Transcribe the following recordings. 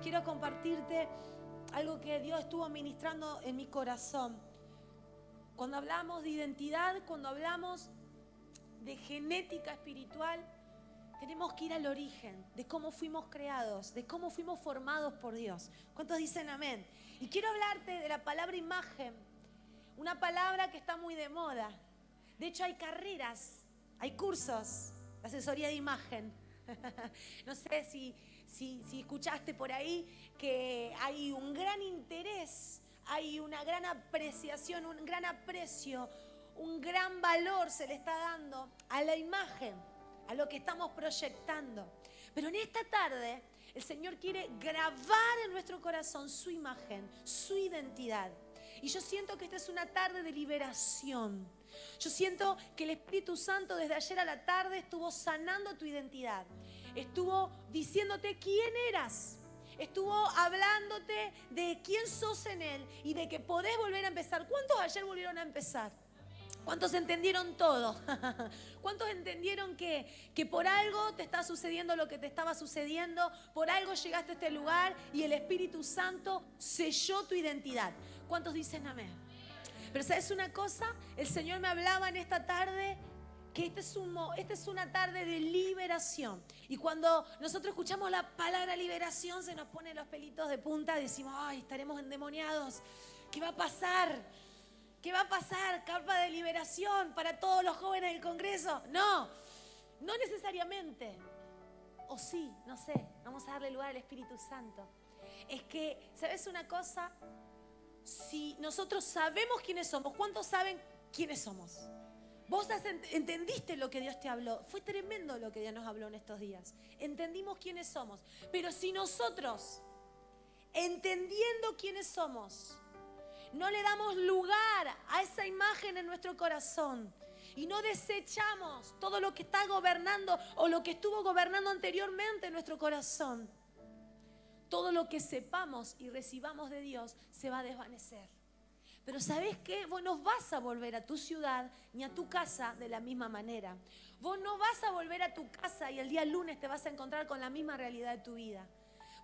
quiero compartirte algo que Dios estuvo ministrando en mi corazón. Cuando hablamos de identidad, cuando hablamos de genética espiritual, tenemos que ir al origen de cómo fuimos creados, de cómo fuimos formados por Dios. ¿Cuántos dicen amén? Y quiero hablarte de la palabra imagen, una palabra que está muy de moda. De hecho, hay carreras, hay cursos asesoría de imagen. no sé si, si, si escuchaste por ahí que hay un gran interés, hay una gran apreciación, un gran aprecio, un gran valor se le está dando a la imagen, a lo que estamos proyectando. Pero en esta tarde el Señor quiere grabar en nuestro corazón su imagen, su identidad. Y yo siento que esta es una tarde de liberación. Yo siento que el Espíritu Santo desde ayer a la tarde estuvo sanando tu identidad. Estuvo diciéndote quién eras. Estuvo hablándote de quién sos en Él y de que podés volver a empezar. ¿Cuántos ayer volvieron a empezar? ¿Cuántos entendieron todo? ¿Cuántos entendieron que, que por algo te está sucediendo lo que te estaba sucediendo? Por algo llegaste a este lugar y el Espíritu Santo selló tu identidad. ¿Cuántos dicen amén? Pero ¿sabes una cosa? El Señor me hablaba en esta tarde que este esta es una tarde de liberación. Y cuando nosotros escuchamos la palabra liberación, se nos ponen los pelitos de punta, decimos, ay, estaremos endemoniados. ¿Qué va a pasar? ¿Qué va a pasar? Capa de liberación para todos los jóvenes del Congreso. No, no necesariamente. O sí, no sé, vamos a darle lugar al Espíritu Santo. Es que, ¿sabes una cosa? Si nosotros sabemos quiénes somos, ¿cuántos saben quiénes somos? Vos entendiste lo que Dios te habló. Fue tremendo lo que Dios nos habló en estos días. Entendimos quiénes somos. Pero si nosotros, entendiendo quiénes somos, no le damos lugar a esa imagen en nuestro corazón y no desechamos todo lo que está gobernando o lo que estuvo gobernando anteriormente en nuestro corazón, todo lo que sepamos y recibamos de Dios se va a desvanecer. Pero ¿sabes qué? Vos no vas a volver a tu ciudad ni a tu casa de la misma manera. Vos no vas a volver a tu casa y el día lunes te vas a encontrar con la misma realidad de tu vida.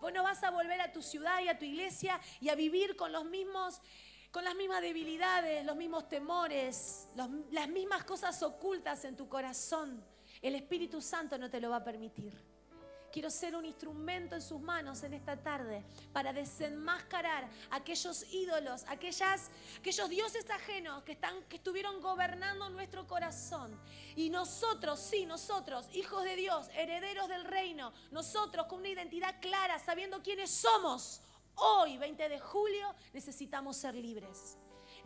Vos no vas a volver a tu ciudad y a tu iglesia y a vivir con los mismos con las mismas debilidades, los mismos temores, las mismas cosas ocultas en tu corazón. El Espíritu Santo no te lo va a permitir. Quiero ser un instrumento en sus manos en esta tarde para desenmascarar aquellos ídolos, aquellas, aquellos dioses ajenos que, están, que estuvieron gobernando nuestro corazón. Y nosotros, sí, nosotros, hijos de Dios, herederos del reino, nosotros con una identidad clara, sabiendo quiénes somos, hoy, 20 de julio, necesitamos ser libres.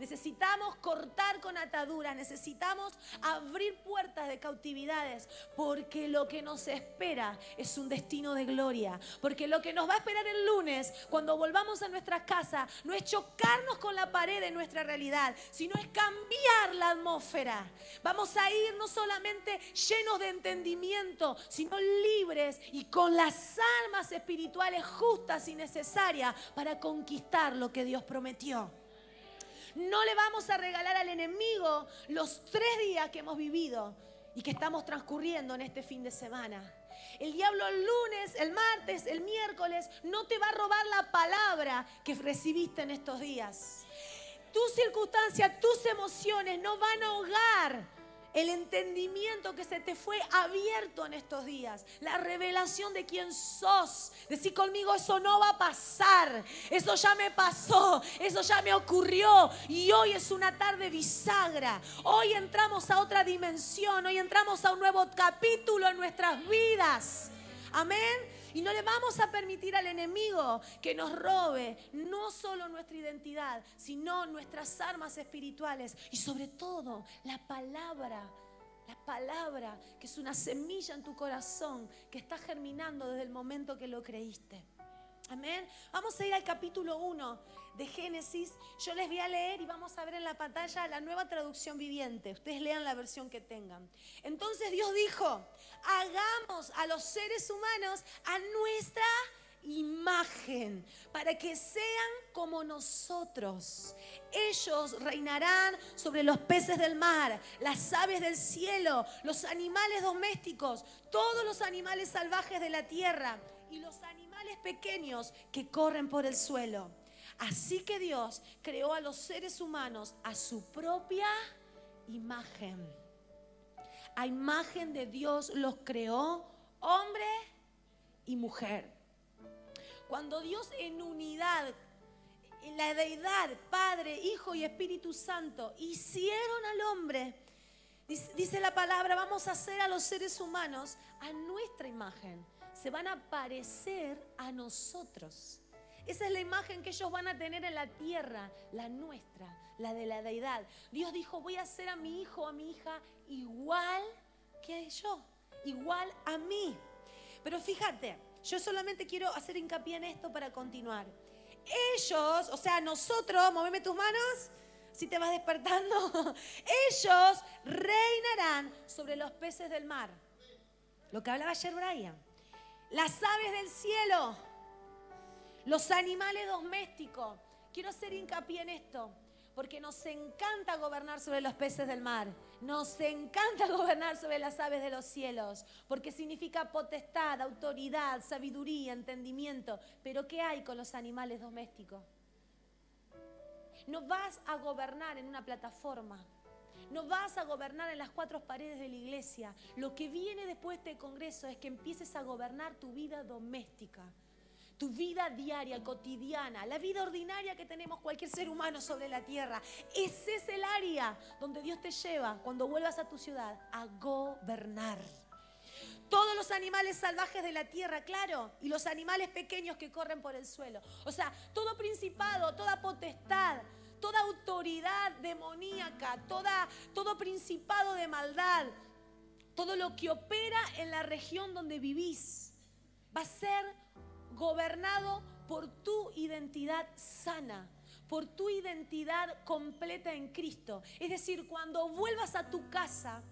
Necesitamos cortar con ataduras, necesitamos abrir puertas de cautividades, porque lo que nos espera es un destino de gloria. Porque lo que nos va a esperar el lunes, cuando volvamos a nuestra casa, no es chocarnos con la pared de nuestra realidad, sino es cambiar la atmósfera. Vamos a ir no solamente llenos de entendimiento, sino libres y con las almas espirituales justas y necesarias para conquistar lo que Dios prometió. No le vamos a regalar al enemigo los tres días que hemos vivido y que estamos transcurriendo en este fin de semana. El diablo el lunes, el martes, el miércoles no te va a robar la palabra que recibiste en estos días. Tus circunstancias, tus emociones no van a ahogar el entendimiento que se te fue abierto en estos días, la revelación de quién sos. Decir conmigo, eso no va a pasar, eso ya me pasó, eso ya me ocurrió y hoy es una tarde bisagra. Hoy entramos a otra dimensión, hoy entramos a un nuevo capítulo en nuestras vidas. Amén. Y no le vamos a permitir al enemigo que nos robe no solo nuestra identidad, sino nuestras armas espirituales y sobre todo la palabra. La palabra que es una semilla en tu corazón que está germinando desde el momento que lo creíste. Amén. Vamos a ir al capítulo 1 de Génesis. Yo les voy a leer y vamos a ver en la pantalla la nueva traducción viviente. Ustedes lean la versión que tengan. Entonces Dios dijo, hagamos a los seres humanos a nuestra imagen, para que sean como nosotros. Ellos reinarán sobre los peces del mar, las aves del cielo, los animales domésticos, todos los animales salvajes de la tierra y los animales pequeños que corren por el suelo. Así que Dios creó a los seres humanos a su propia imagen. A imagen de Dios los creó hombre y mujer. Cuando Dios en unidad, en la deidad, Padre, Hijo y Espíritu Santo, hicieron al hombre, dice, la palabra, vamos a hacer a los seres humanos a nuestra imagen. Se van a parecer a nosotros. Esa es la imagen que ellos van a tener en la tierra, la nuestra, la de la deidad. Dios dijo, voy a hacer a mi hijo, a mi hija, igual que yo, igual a mí. Pero fíjate, yo solamente quiero hacer hincapié en esto para continuar. Ellos, o sea, nosotros, moveme tus manos, si te vas despertando, ellos reinarán sobre los peces del mar. Lo que hablaba ayer Brian. Las aves del cielo los animales domésticos. Quiero hacer hincapié en esto, porque nos encanta gobernar sobre los peces del mar. Nos encanta gobernar sobre las aves de los cielos, porque significa potestad, autoridad, sabiduría, entendimiento. Pero ¿qué hay con los animales domésticos? No vas a gobernar en una plataforma. No vas a gobernar en las cuatro paredes de la iglesia. Lo que viene después de este congreso es que empieces a gobernar tu vida doméstica tu vida diaria, cotidiana, la vida ordinaria que tenemos cualquier ser humano sobre la tierra. Ese es el área donde Dios te lleva cuando vuelvas a tu ciudad a gobernar. Todos los animales salvajes de la tierra, claro, y los animales pequeños que corren por el suelo. O sea, todo principado, toda potestad, toda autoridad demoníaca, toda, todo principado de maldad, todo lo que opera en la región donde vivís, va a ser gobernado por tu identidad sana, por tu identidad completa en Cristo. Es decir, cuando vuelvas a tu casa,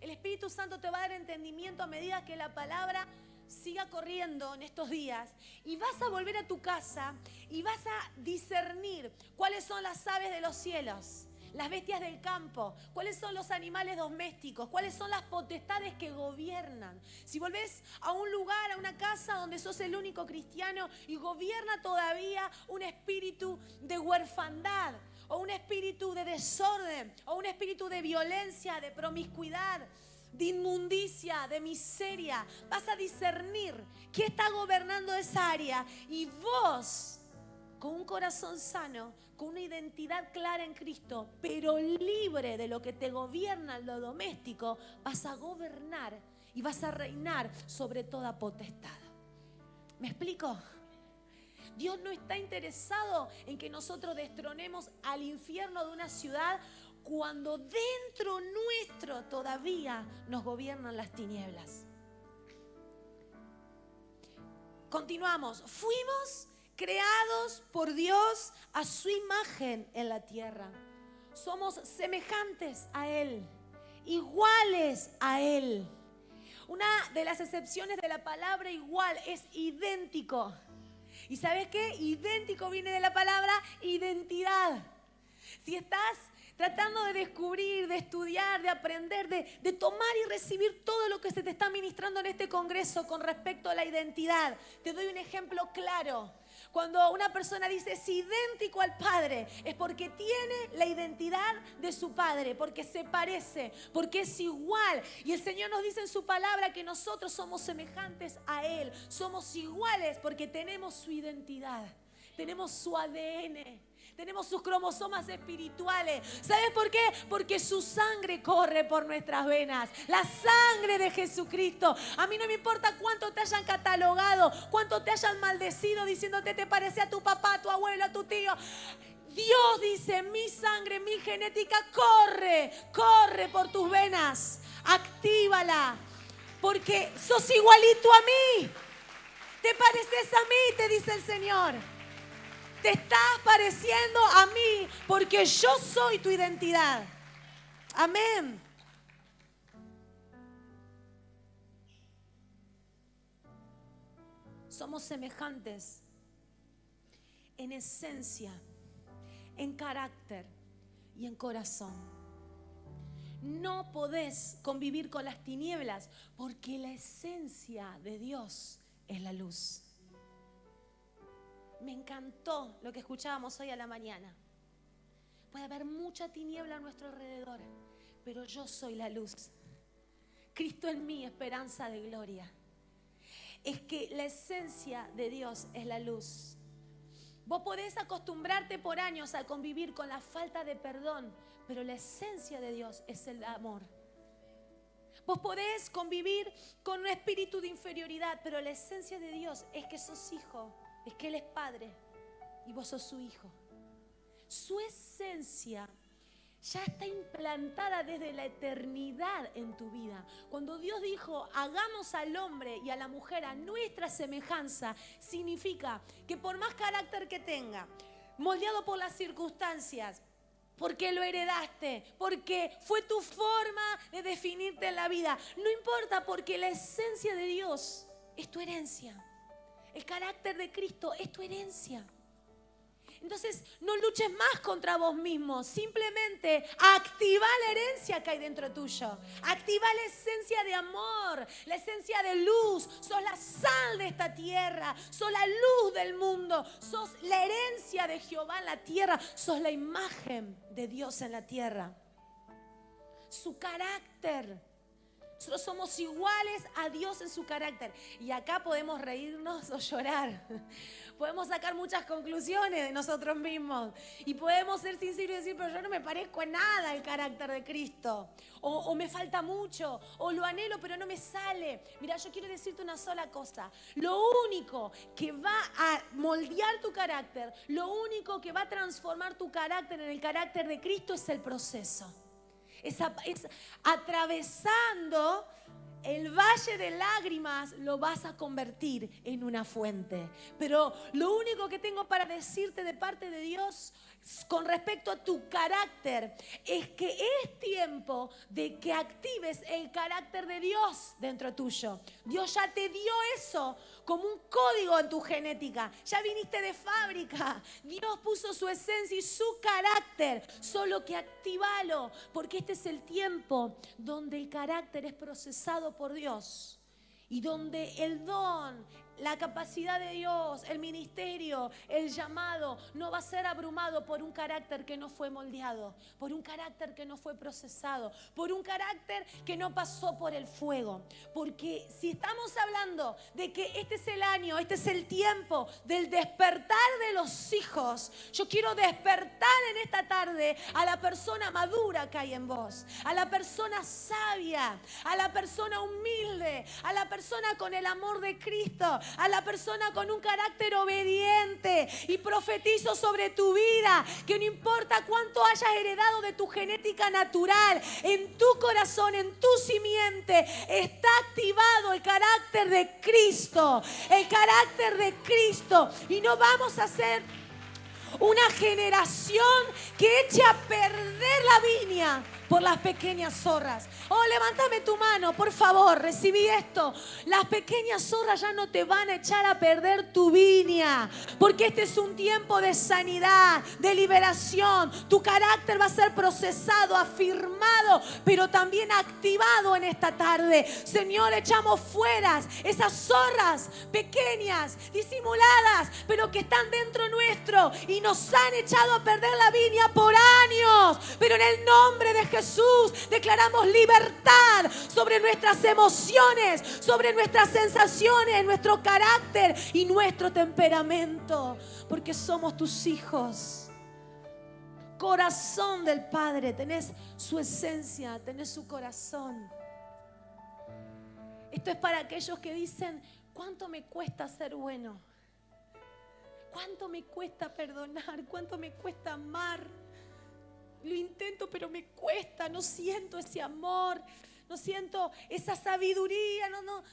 el Espíritu Santo te va a dar entendimiento a medida que la palabra siga corriendo en estos días y vas a volver a tu casa y vas a discernir cuáles son las aves de los cielos las bestias del campo, cuáles son los animales domésticos, cuáles son las potestades que gobiernan. Si volvés a un lugar, a una casa donde sos el único cristiano y gobierna todavía un espíritu de huerfandad, o un espíritu de desorden, o un espíritu de violencia, de promiscuidad, de inmundicia, de miseria. Vas a discernir qué está gobernando esa área y vos, con un corazón sano, con una identidad clara en Cristo, pero libre de lo que te gobierna lo doméstico, vas a gobernar y vas a reinar sobre toda potestad. ¿Me explico? Dios no está interesado en que nosotros destronemos al infierno de una ciudad cuando dentro nuestro todavía nos gobiernan las tinieblas. Continuamos. Fuimos creados por Dios a su imagen en la tierra. Somos semejantes a Él, iguales a Él. Una de las excepciones de la palabra igual es idéntico. ¿Y sabes qué? Idéntico viene de la palabra identidad. Si estás tratando de descubrir, de estudiar, de aprender, de, tomar y recibir todo lo que se te está ministrando en este Congreso con respecto a la identidad. Te doy un ejemplo claro. Cuando una persona dice es idéntico al Padre, es porque tiene la identidad de su Padre, porque se parece, porque es igual. Y el Señor nos dice en su palabra que nosotros somos semejantes a Él, somos iguales porque tenemos su identidad, tenemos su ADN. Tenemos sus cromosomas espirituales. ¿Sabes por qué? Porque su sangre corre por nuestras venas. La sangre de Jesucristo. A mí no me importa cuánto te hayan catalogado, cuánto te hayan maldecido diciéndote te parece a tu papá, a tu abuelo, a tu tío. Dios dice, mi sangre, mi genética corre, corre por tus venas. Actívala. Porque sos igualito a mí. Te pareces a mí, te dice el Señor. Te estás pareciendo a mí porque yo soy tu identidad. Amén. Somos semejantes en esencia, en carácter y en corazón. No podés convivir con las tinieblas porque la esencia de Dios es la luz. Me encantó lo que escuchábamos hoy a la mañana. Puede haber mucha tiniebla a nuestro alrededor, pero yo soy la luz. Cristo en mí, esperanza de gloria. Es que la esencia de Dios es la luz. Vos podés acostumbrarte por años a convivir con la falta de perdón, pero la esencia de Dios es el amor. Vos podés convivir con un espíritu de inferioridad, pero la esencia de Dios es que sos hijo, es que Él es padre y vos sos su hijo. Su esencia ya está implantada desde la eternidad en tu vida. Cuando Dios dijo, hagamos al hombre y a la mujer a nuestra semejanza, significa que por más carácter que tenga, moldeado por las circunstancias, porque lo heredaste, porque fue tu forma de definirte en la vida. No importa porque la esencia de Dios es tu herencia. El carácter de Cristo es tu herencia. Entonces, no luches más contra vos mismo. Simplemente activa la herencia que hay dentro tuyo. Activa la esencia de amor, la esencia de luz. Sos la sal de esta tierra. Sos la luz del mundo. Sos la herencia de Jehová en la tierra. Sos la imagen de Dios en la tierra. Su carácter. Nosotros somos iguales a Dios en su carácter. Y acá podemos reírnos o llorar podemos sacar muchas conclusiones de nosotros mismos y podemos ser sinceros y decir, pero yo no me parezco en nada al carácter de Cristo, o, o me falta mucho, o lo anhelo, pero no me sale. Mira, yo quiero decirte una sola cosa, lo único que va a moldear tu carácter, lo único que va a transformar tu carácter en el carácter de Cristo es el proceso. Es atravesando el valle de lágrimas lo vas a convertir en una fuente. Pero lo único que tengo para decirte de parte de Dios con respecto a tu carácter es que es tiempo de que actives el carácter de Dios dentro tuyo. Dios ya te dio eso como un código en tu genética. Ya viniste de fábrica. Dios puso su esencia y su carácter. Solo que activalo porque este es el tiempo donde el carácter es procesado por Dios y donde el don, la capacidad de Dios, el ministerio, el llamado, no va a ser abrumado por un carácter que no fue moldeado, por un carácter que no fue procesado, por un carácter que no pasó por el fuego. Porque si estamos hablando de que este es el año, este es el tiempo del despertar de los hijos, yo quiero despertar en esta tarde a la persona madura que hay en vos, a la persona sabia, a la persona humilde, a la persona con el amor de Cristo, a la persona con un carácter obediente y profetizo sobre tu vida que no importa cuánto hayas heredado de tu genética natural, en tu corazón, en tu simiente, está activado el carácter de Cristo, el carácter de Cristo. Y no vamos a ser una generación que eche a perder la viña por las pequeñas zorras. Oh, levántame tu mano, por favor, recibí esto. Las pequeñas zorras ya no te van a echar a perder tu viña, porque este es un tiempo de sanidad, de liberación. Tu carácter va a ser procesado, afirmado, pero también activado en esta tarde. Señor, echamos fuera esas zorras pequeñas, disimuladas, pero que están dentro nuestro y nos han echado a perder la viña por años. Pero en el nombre de Jesús declaramos libertad sobre nuestras emociones, sobre nuestras sensaciones, nuestro carácter y nuestro temperamento, porque somos tus hijos. Corazón del Padre, tenés su esencia, tenés su corazón. Esto es para aquellos que dicen, ¿cuánto me cuesta ser bueno? ¿Cuánto me cuesta perdonar? ¿Cuánto me cuesta amar? Lo intento, pero me cuesta, no siento ese amor, no siento esa sabiduría, no, no,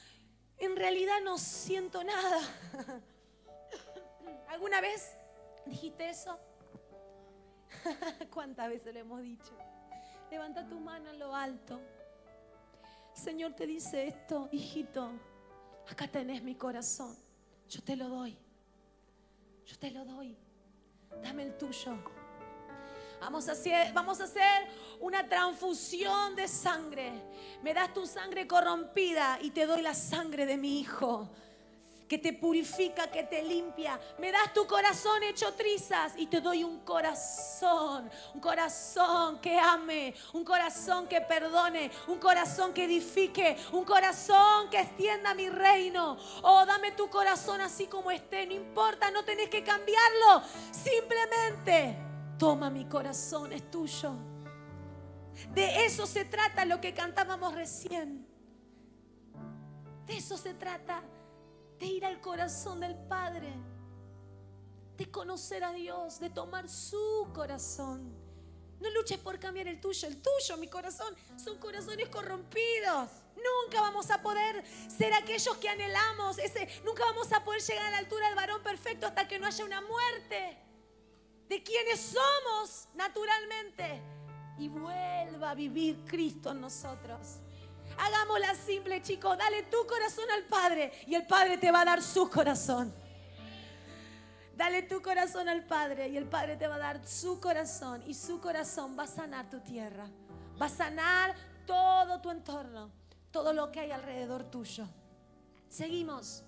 en realidad no siento nada. ¿Alguna vez dijiste eso? ¿Cuántas veces lo hemos dicho? Levanta tu mano en lo alto. Señor te dice esto, hijito, acá tenés mi corazón, yo te lo doy, yo te lo doy, dame el tuyo. Vamos a, hacer, vamos a hacer una transfusión de sangre. Me das tu sangre corrompida y te doy la sangre de mi hijo. que te purifica, que te limpia. Me das tu corazón hecho trizas y te doy un corazón, un corazón que ame, un corazón que perdone, un corazón que edifique, un corazón que extienda mi reino. Oh, dame tu corazón así como esté, no importa, no tenés que cambiarlo. Simplemente toma mi corazón, es tuyo. De eso se trata lo que cantábamos recién. De eso se trata de ir al corazón del Padre, de conocer a Dios, de tomar su corazón. No luches por cambiar el tuyo, el tuyo, mi corazón, son corazones corrompidos. Nunca vamos a poder ser aquellos que anhelamos, ese, nunca vamos a poder llegar a la altura del varón perfecto hasta que no haya una muerte de quienes somos naturalmente y vuelva a vivir Cristo en nosotros. Hagámosla simple, chicos. Dale tu corazón al Padre y el Padre te va a dar su corazón. Dale tu corazón al Padre y el Padre te va a dar su corazón y su corazón va a sanar tu tierra. Va a sanar todo tu entorno, todo lo que hay alrededor tuyo. Seguimos.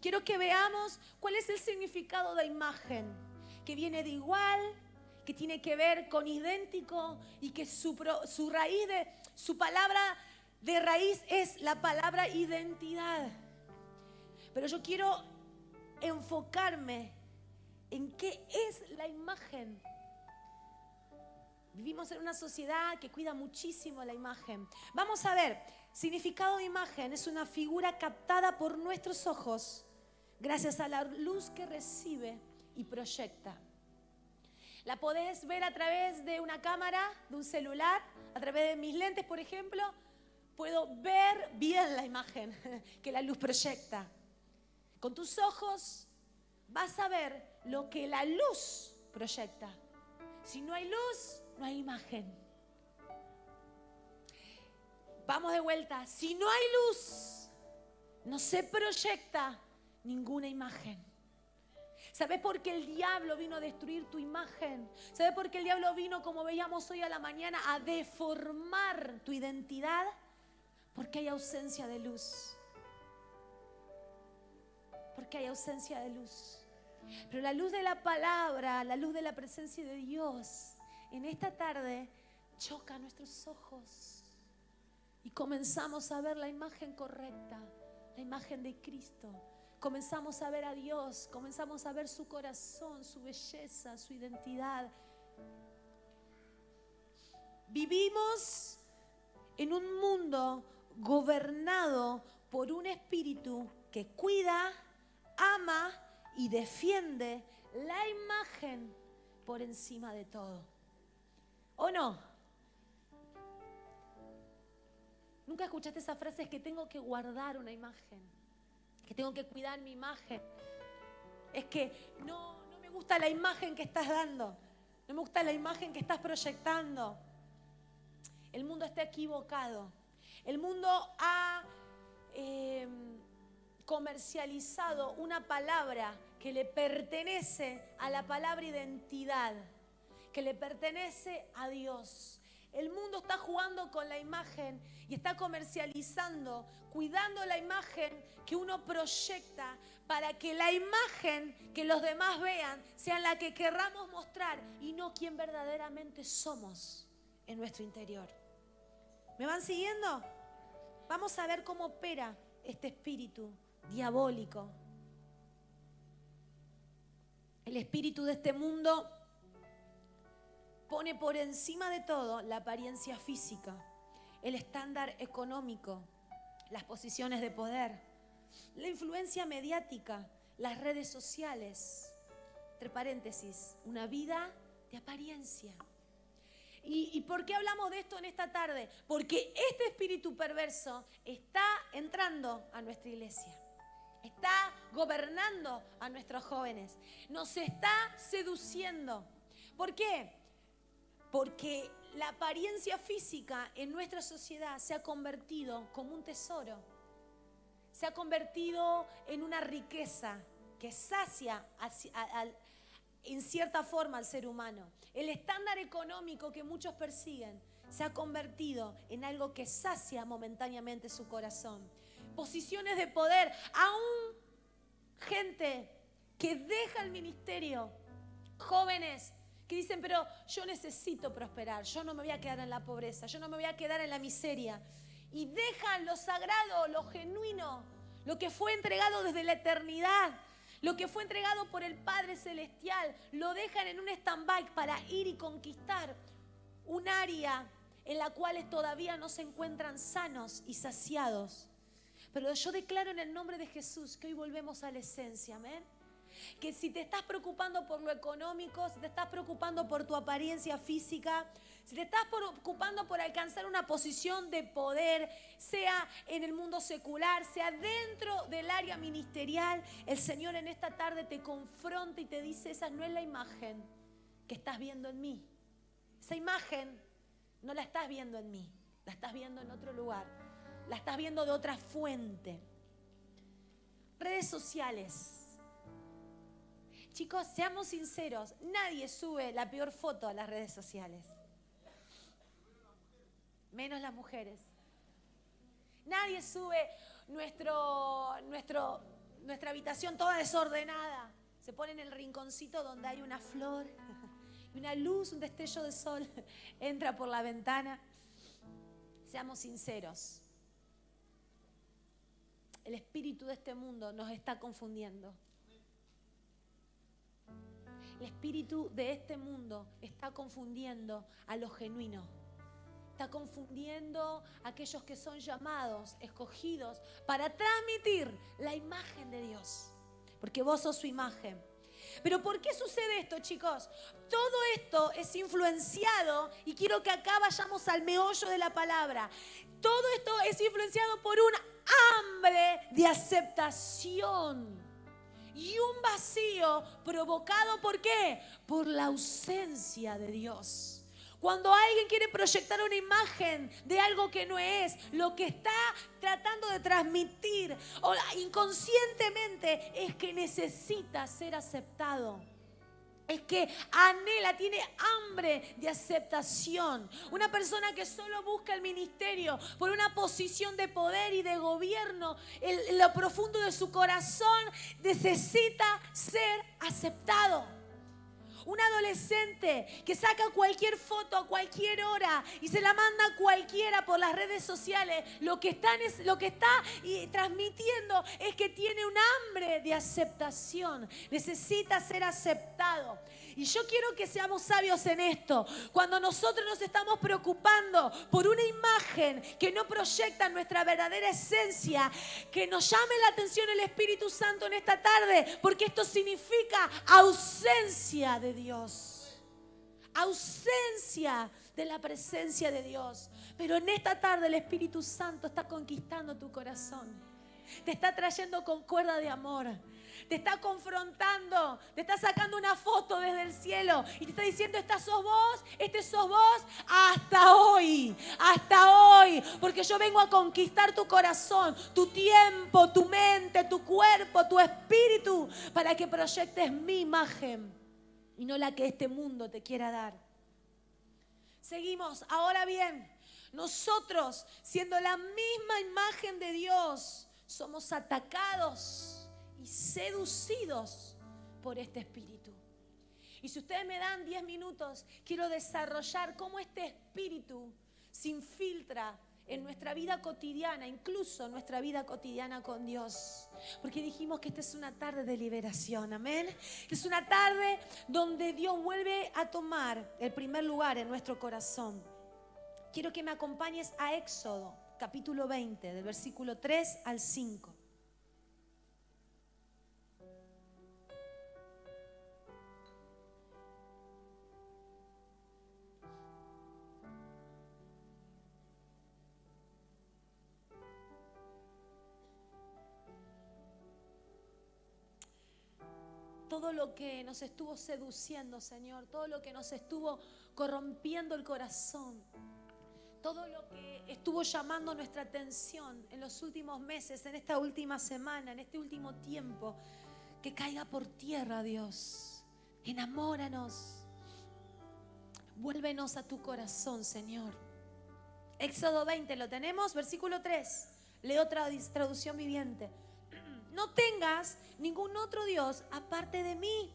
Quiero que veamos cuál es el significado de imagen, que viene de igual, que tiene que ver con idéntico y que su, raíz de su palabra de raíz es la palabra identidad. Pero yo quiero enfocarme en qué es la imagen. Vivimos en una sociedad que cuida muchísimo la imagen. Vamos a ver, significado de imagen es una figura captada por nuestros ojos gracias a la luz que recibe y proyecta. La podés ver a través de una cámara, de un celular, a través de mis lentes, por ejemplo, puedo ver bien la imagen que la luz proyecta. Con tus ojos vas a ver lo que la luz proyecta. Si no hay luz, no hay imagen. Vamos de vuelta. Si no hay luz, no se proyecta ninguna imagen. ¿Sabes por qué el diablo vino a destruir tu imagen? ¿Sabes por qué el diablo vino, como veíamos hoy a la mañana, a deformar tu identidad? Porque hay ausencia de luz. Porque hay ausencia de luz. Pero la luz de la palabra, la luz de la presencia de Dios, en esta tarde choca nuestros ojos. Y comenzamos a ver la imagen correcta, la imagen de Cristo. Comenzamos a ver a Dios, comenzamos a ver su corazón, su belleza, su identidad. Vivimos en un mundo gobernado por un espíritu que cuida, ama y defiende la imagen por encima de todo. ¿O no? Nunca escuchaste esa frase, es que tengo que guardar una imagen, que tengo que cuidar mi imagen. Es que no, no me gusta la imagen que estás dando, no me gusta la imagen que estás proyectando. El mundo está equivocado. El mundo ha em, comercializado una palabra que le pertenece a la palabra identidad, que le pertenece a Dios. El mundo está jugando con la imagen y está comercializando, cuidando la imagen que uno proyecta para que la imagen que los demás vean sea la que querramos mostrar y no quien verdaderamente somos en nuestro interior. ¿Me van siguiendo? Vamos a ver cómo opera este espíritu diabólico. El espíritu de este mundo pone por encima de todo la apariencia física, el estándar económico, las posiciones de poder, la influencia mediática, las redes sociales. Entre paréntesis, una vida de apariencia. ¿Y, por qué hablamos de esto en esta tarde? Porque este espíritu perverso está entrando a nuestra iglesia. Está gobernando a nuestros jóvenes. Nos está seduciendo. ¿Por qué? Porque la apariencia física en nuestra sociedad se ha convertido como un tesoro. Se ha convertido en una riqueza que sacia en cierta forma al ser humano. El estándar económico que muchos persiguen se ha convertido en algo que sacia momentáneamente su corazón. Posiciones de poder, aún gente que deja el ministerio, jóvenes que dicen, pero yo necesito prosperar, yo no me voy a quedar en la pobreza, yo no me voy a quedar en la miseria. Y dejan lo sagrado, lo genuino, lo que fue entregado desde la eternidad, lo que fue entregado por el Padre Celestial, lo dejan en un stand-by para ir y conquistar un área en la cual todavía no se encuentran sanos y saciados. Pero yo declaro en el nombre de Jesús que hoy volvemos a la esencia, amén. Que si te estás preocupando por lo económico, si te estás preocupando por tu apariencia física, si te estás preocupando por alcanzar una posición de poder, sea en el mundo secular, sea dentro del área ministerial, el Señor en esta tarde te confronta y te dice, esa no es la imagen que estás viendo en mí. Esa imagen no la estás viendo en mí, la estás viendo en otro lugar, la estás viendo de otra fuente. Redes sociales. Chicos, seamos sinceros, nadie sube la peor foto a las redes sociales. Menos las mujeres. Nadie sube nuestro, nuestro, nuestra habitación toda desordenada. Se pone en el rinconcito donde hay una flor, una luz, un destello de sol entra por la ventana. Seamos sinceros. El espíritu de este mundo nos está confundiendo. El espíritu de este mundo está confundiendo a lo genuino. Está confundiendo a aquellos que son llamados, escogidos, para transmitir la imagen de Dios. Porque vos sos su imagen. Pero ¿por qué sucede esto, chicos? Todo esto es influenciado, y quiero que acá vayamos al meollo de la palabra. Todo esto es influenciado por un hambre de aceptación y un vacío provocado por qué? Por la ausencia de Dios. Cuando alguien quiere proyectar una imagen de algo que no es, lo que está tratando de transmitir o inconscientemente es que necesita ser aceptado es que anhela, tiene hambre de aceptación. Una persona que solo busca el ministerio por una posición de poder y de gobierno, en lo profundo de su corazón necesita ser aceptado un adolescente que saca cualquier foto a cualquier hora y se la manda a cualquiera por las redes sociales, lo que está, lo que está transmitiendo es que tiene un hambre de aceptación, necesita ser aceptado. Y yo quiero que seamos sabios en esto. Cuando nosotros nos estamos preocupando por una imagen que no proyecta nuestra verdadera esencia, que nos llame la atención el Espíritu Santo en esta tarde, porque esto significa ausencia de Dios. Ausencia de la presencia de Dios. Pero en esta tarde el Espíritu Santo está conquistando tu corazón. Te está trayendo con cuerda de amor te está confrontando, te está sacando una foto desde el cielo y te está diciendo, esta sos vos, este sos vos, hasta hoy, hasta hoy, porque yo vengo a conquistar tu corazón, tu tiempo, tu mente, tu cuerpo, tu espíritu, para que proyectes mi imagen y no la que este mundo te quiera dar. Seguimos, ahora bien, nosotros, siendo la misma imagen de Dios, somos atacados y seducidos por este espíritu. Y si ustedes me dan 10 minutos, quiero desarrollar cómo este espíritu se infiltra en nuestra vida cotidiana, incluso nuestra vida cotidiana con Dios. Porque dijimos que esta es una tarde de liberación, amén. Es una tarde donde Dios vuelve a tomar el primer lugar en nuestro corazón. Quiero que me acompañes a Éxodo, capítulo 20, del versículo 3 al 5. Todo lo que nos estuvo seduciendo, Señor, todo lo que nos estuvo corrompiendo el corazón, todo lo que estuvo llamando nuestra atención en los últimos meses, en esta última semana, en este último tiempo, que caiga por tierra, Dios. Enamóranos. Vuélvenos a tu corazón, Señor. Éxodo 20, ¿lo tenemos? Versículo 3. Leo traducción viviente. No tengas ningún otro Dios aparte de mí.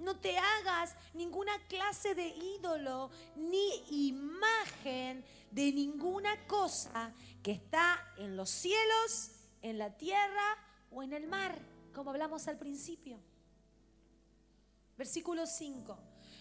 No te hagas ninguna clase de ídolo ni imagen de ninguna cosa que está en los cielos, en la tierra o en el mar, como hablamos al principio. Versículo 5.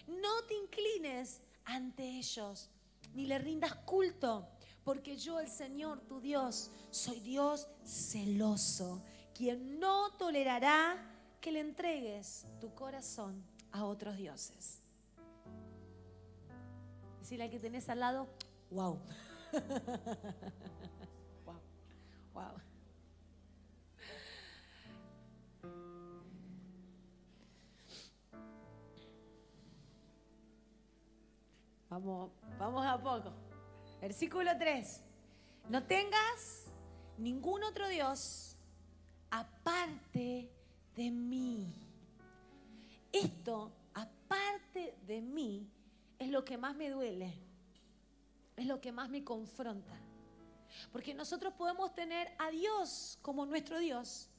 No te inclines ante ellos, ni le rindas culto, porque yo, el Señor, tu Dios, soy Dios celoso, quien no tolerará que le entregues tu corazón a otros dioses. Decirle al que tenés al lado, wow. wow. Wow. Vamos, vamos a poco. Versículo 3. No tengas ningún otro Dios aparte de mí. Esto, aparte de mí, es lo que más me duele, es lo que más me confronta. Porque nosotros podemos tener a Dios como nuestro Dios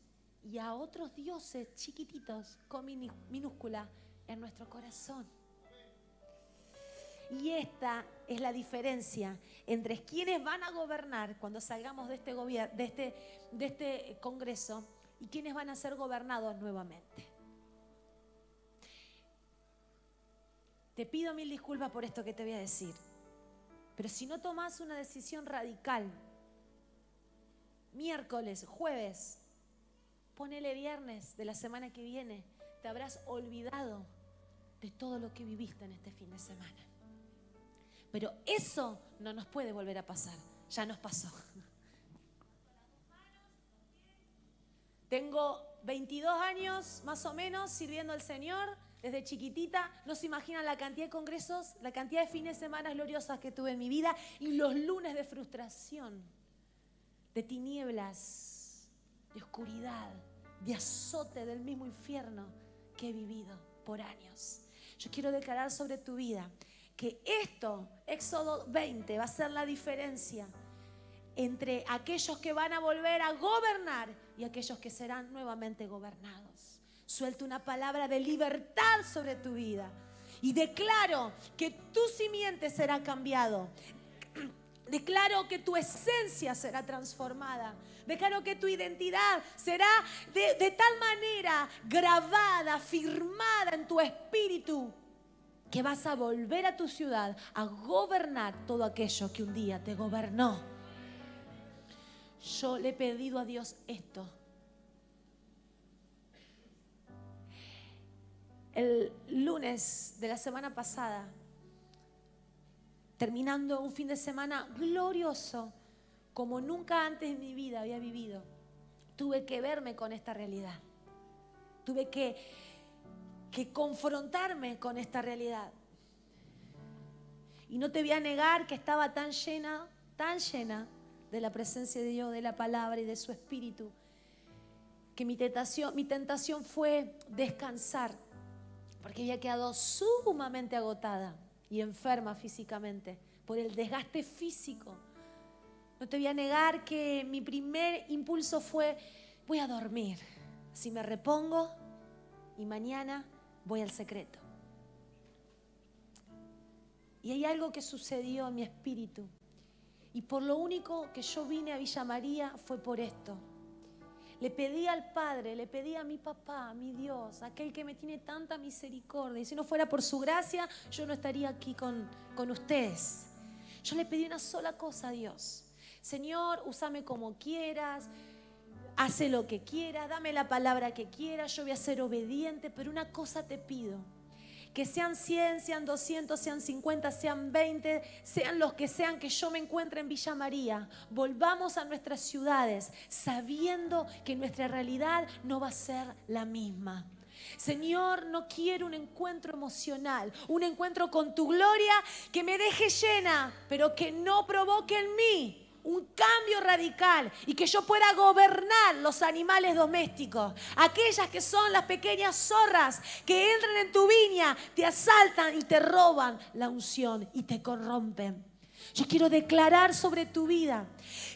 y a otros dioses chiquititos con minúscula en nuestro corazón. Y esta es la diferencia entre quienes van a gobernar cuando salgamos de este, este, de este Congreso y quienes van a ser gobernados nuevamente. Te pido mil disculpas por esto que te voy a decir, pero si no tomas una decisión radical, miércoles, jueves, ponele viernes de la semana que viene, te habrás olvidado de todo lo que viviste en este fin de semana. Pero eso no nos puede volver a pasar, ya nos pasó. Tengo 22 años más o menos sirviendo al Señor desde chiquitita. No se imaginan la cantidad de congresos, la cantidad de fines de semana gloriosas que tuve en mi vida y los lunes de frustración, de tinieblas, de oscuridad, de azote del mismo infierno que he vivido por años. Yo quiero declarar sobre tu vida que esto, Éxodo 20, va a ser la diferencia entre aquellos que van a volver a gobernar y aquellos que serán nuevamente gobernados. Suelto una palabra de libertad sobre tu vida y declaro que tu simiente será cambiado. Declaro que tu esencia será transformada. Declaro que tu identidad será de tal manera grabada, firmada en tu espíritu, que vas a volver a tu ciudad a gobernar todo aquello que un día te gobernó. Yo le he pedido a Dios esto. El lunes de la semana pasada, terminando un fin de semana glorioso, como nunca antes en mi vida había vivido, tuve que verme con esta realidad. Tuve que, que confrontarme con esta realidad. Y no te voy a negar que estaba tan llena, tan llena de la presencia de Dios, de la palabra y de su espíritu, que mi tentación, mi tentación fue descansar, porque había quedado sumamente agotada y enferma físicamente por el desgaste físico. No te voy a negar que mi primer impulso fue, voy a dormir, si me repongo y mañana voy al secreto. Y hay algo que sucedió en mi espíritu y por lo único que yo vine a Villa María fue por esto. Le pedí al Padre, le pedí a mi papá, a mi Dios, aquel que me tiene tanta misericordia. Y si no fuera por su gracia, yo no estaría aquí con, con ustedes. Yo le pedí una sola cosa a Dios. Señor, úsame como quieras, hace lo que quieras, dame la palabra que quieras, yo voy a ser obediente, pero una cosa te pido que sean 100, sean 200, sean 50, sean 20, sean los que sean que yo me encuentre en Villa María, volvamos a nuestras ciudades sabiendo que nuestra realidad no va a ser la misma. Señor, no quiero un encuentro emocional, un encuentro con tu gloria que me deje llena, pero que no provoque en mí un cambio radical y que yo pueda gobernar los animales domésticos, aquellas que son las pequeñas zorras que entran en tu viña, te asaltan y te roban la unción y te corrompen. Yo quiero declarar sobre tu vida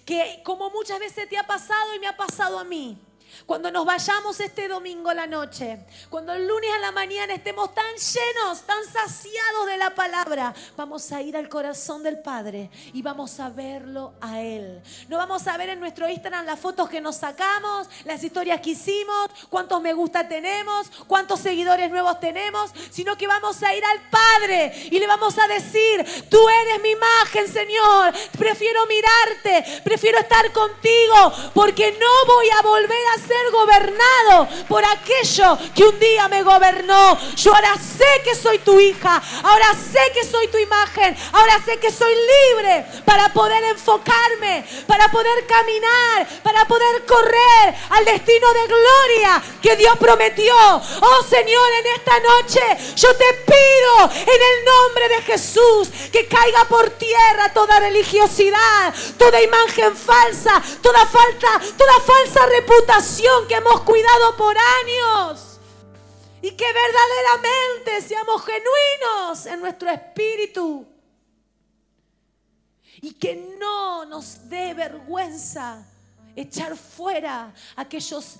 que como muchas veces te ha pasado y me ha pasado a mí, Cuando nos vayamos este domingo a la noche, cuando el lunes a la mañana estemos tan llenos, tan saciados de la palabra, vamos a ir al corazón del Padre y vamos a verlo a Él. No vamos a ver en nuestro Instagram las fotos que nos sacamos, las historias que hicimos, cuántos me gusta tenemos, cuántos seguidores nuevos tenemos, sino que vamos a ir al Padre y le vamos a decir, tú eres mi imagen, Señor, prefiero mirarte, prefiero estar contigo, porque no voy a volver a ser gobernado por aquello que un día me gobernó. Yo ahora sé que soy tu hija, ahora sé que soy tu imagen, ahora sé que soy libre para poder enfocarme, para poder caminar, para poder correr al destino de gloria que Dios prometió. Oh Señor, en esta noche yo te pido en el nombre de Jesús que caiga por tierra toda religiosidad, toda imagen falsa, toda falta, toda falsa reputación que hemos cuidado por años. Y que verdaderamente seamos genuinos en nuestro espíritu. Y que no nos dé vergüenza echar fuera aquellos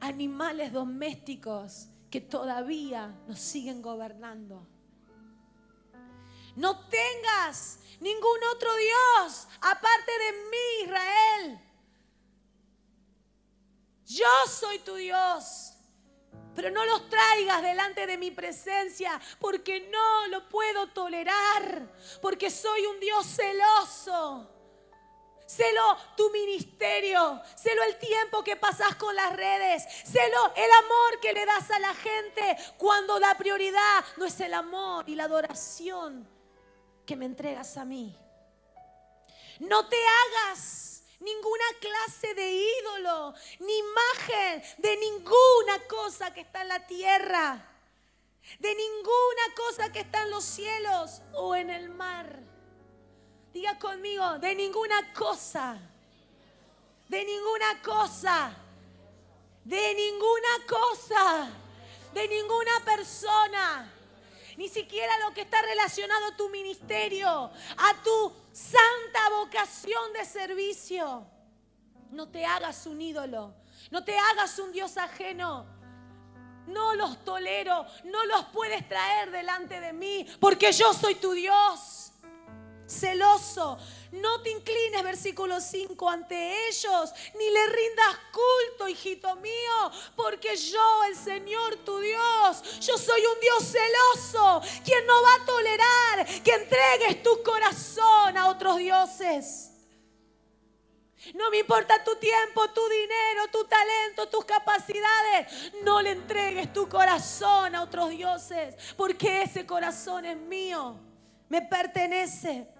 animales domésticos que todavía nos siguen gobernando. No tengas ningún otro Dios aparte de mí, Israel. Yo soy tu Dios. Pero no los traigas delante de mi presencia porque no lo puedo tolerar. Porque soy un Dios celoso. Celo tu ministerio, celo el tiempo que pasas con las redes, celo el amor que le das a la gente cuando la prioridad no es el amor y la adoración que me entregas a mí. No te hagas ninguna clase de ídolo, ni imagen de ninguna cosa que está en la tierra, de ninguna cosa que está en los cielos o en el mar. Diga conmigo, de ninguna cosa, de ninguna cosa, de ninguna cosa, de ninguna persona ni siquiera lo que está relacionado a tu ministerio, a tu santa vocación de servicio. No te hagas un ídolo, no te hagas un Dios ajeno. No los tolero, no los puedes traer delante de mí, porque yo soy tu Dios. Celoso, no te inclines, versículo 5, ante ellos, ni le rindas culto, hijito mío, porque yo, el Señor tu Dios, yo soy un Dios celoso, quien no va a tolerar que entregues tu corazón a otros dioses. No me importa tu tiempo, tu dinero, tu talento, tus capacidades. No le entregues tu corazón a otros dioses, porque ese corazón es mío, me pertenece.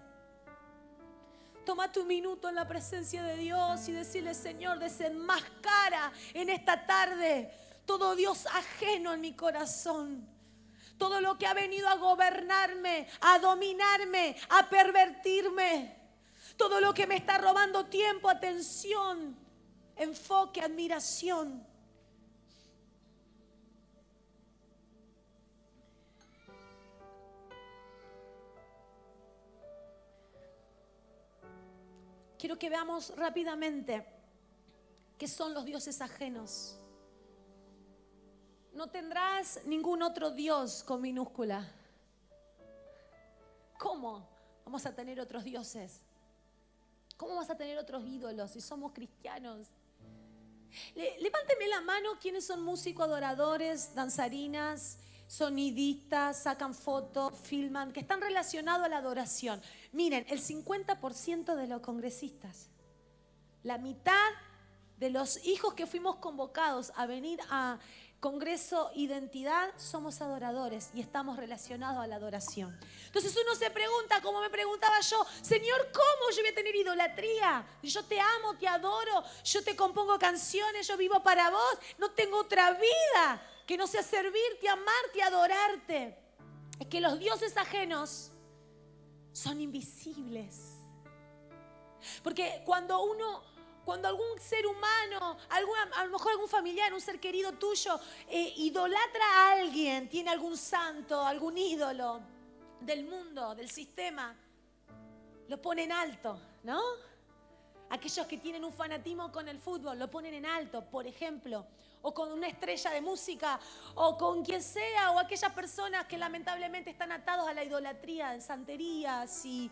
Toma tu minuto en la presencia de Dios y decirle, Señor, desenmascara en esta tarde todo Dios ajeno en mi corazón. Todo lo que ha venido a gobernarme, a dominarme, a pervertirme. Todo lo que me está robando tiempo, atención, enfoque, admiración. Quiero que veamos rápidamente qué son los dioses ajenos. No tendrás ningún otro Dios con minúscula. ¿Cómo vamos a tener otros dioses? ¿Cómo vas a tener otros ídolos si somos cristianos? levánteme la mano quienes son músicos, adoradores, danzarinas, sonidistas, sacan fotos, filman, que están relacionados a la adoración. Miren, el 50% de los congresistas, la mitad de los hijos que fuimos convocados a venir a Congreso Identidad, somos adoradores y estamos relacionados a la adoración. Entonces uno se pregunta, como me preguntaba yo, Señor, ¿cómo yo voy a tener idolatría? Yo te amo, te adoro, yo te compongo canciones, yo vivo para vos, no tengo otra vida que no sea servirte, amarte, adorarte. Es que los dioses ajenos son invisibles. Porque cuando uno, cuando algún ser humano, a lo mejor algún familiar, un ser querido tuyo, eh, idolatra a alguien, tiene algún santo, algún ídolo del mundo, del sistema, lo pone en alto, ¿no? Aquellos que tienen un fanatismo con el fútbol lo ponen en alto, por ejemplo, o con una estrella de música, o con quien sea, o aquellas personas que lamentablemente están atados a la idolatría, de santerías y,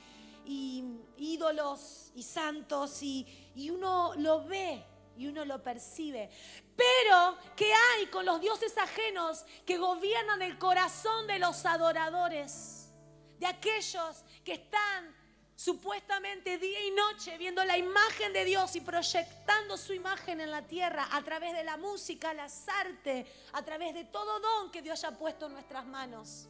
ídolos y santos, y, y uno lo ve y uno lo percibe. Pero, ¿qué hay con los dioses ajenos que gobiernan el corazón de los adoradores? De aquellos que están supuestamente día y noche viendo la imagen de Dios y proyectando su imagen en la tierra a través de la música, las artes, a través de todo don que Dios haya puesto en nuestras manos.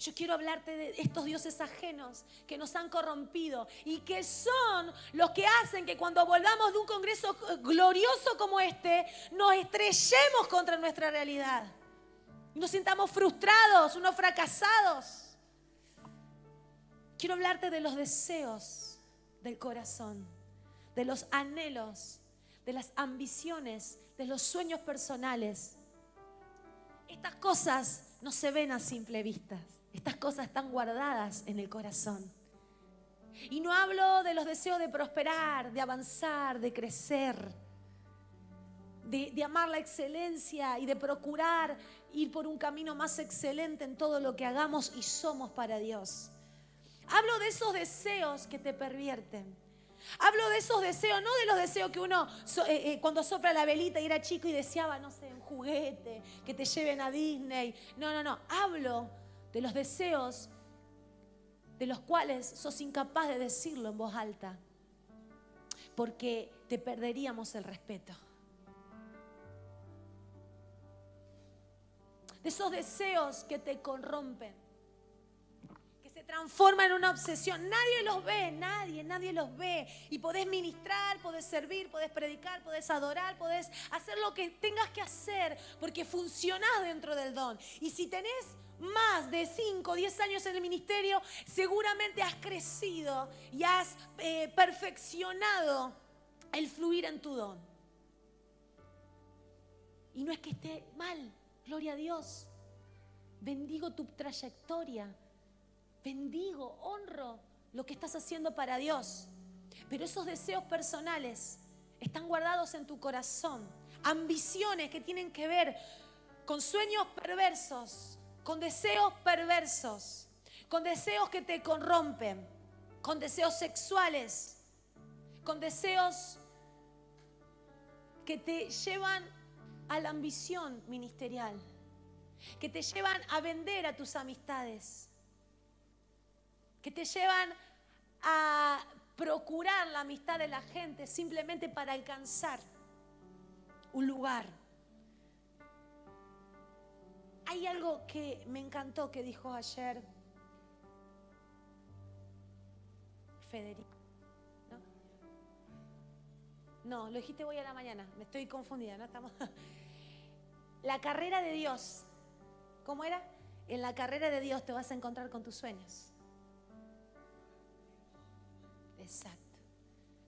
Yo quiero hablarte de estos dioses ajenos que nos han corrompido y que son los que hacen que cuando volvamos de un congreso glorioso como este, nos estrellemos contra nuestra realidad. Nos sintamos frustrados, unos fracasados. Quiero hablarte de los deseos del corazón, de los anhelos, de las ambiciones, de los sueños personales. Estas cosas no se ven a simple vista. Estas cosas están guardadas en el corazón. Y no hablo de los deseos de prosperar, de avanzar, de crecer, de, amar la excelencia y de procurar ir por un camino más excelente en todo lo que hagamos y somos para Dios. Hablo de esos deseos que te pervierten. Hablo de esos deseos, no de los deseos que uno eh, eh, cuando sopla la velita y era chico y deseaba, no sé, un juguete, que te lleven a Disney. No, no, no. Hablo de los deseos de los cuales sos incapaz de decirlo en voz alta, porque te perderíamos el respeto. De esos deseos que te corrompen, transforman en una obsesión. Nadie los ve, nadie, nadie los ve. Y podés ministrar, podés servir, podés predicar, podés adorar, podés hacer lo que tengas que hacer, porque funcionás dentro del don. Y si tenés más de 5 o 10 años en el ministerio, seguramente has crecido y has eh, perfeccionado el fluir en tu don. Y no es que esté mal, gloria a Dios. Bendigo tu trayectoria, bendigo, honro lo que estás haciendo para Dios. Pero esos deseos personales están guardados en tu corazón. Ambiciones que tienen que ver con sueños perversos, con deseos perversos, con deseos que te corrompen, con deseos sexuales, con deseos que te llevan a la ambición ministerial, que te llevan a vender a tus amistades, que te llevan a procurar la amistad de la gente simplemente para alcanzar un lugar hay algo que me encantó que dijo ayer Federico. ¿no? lo dijiste hoy a la mañana, me estoy confundida, ¿no? Estamos... La carrera de Dios, ¿cómo era? En la carrera de Dios te vas a encontrar con tus sueños. Exacto.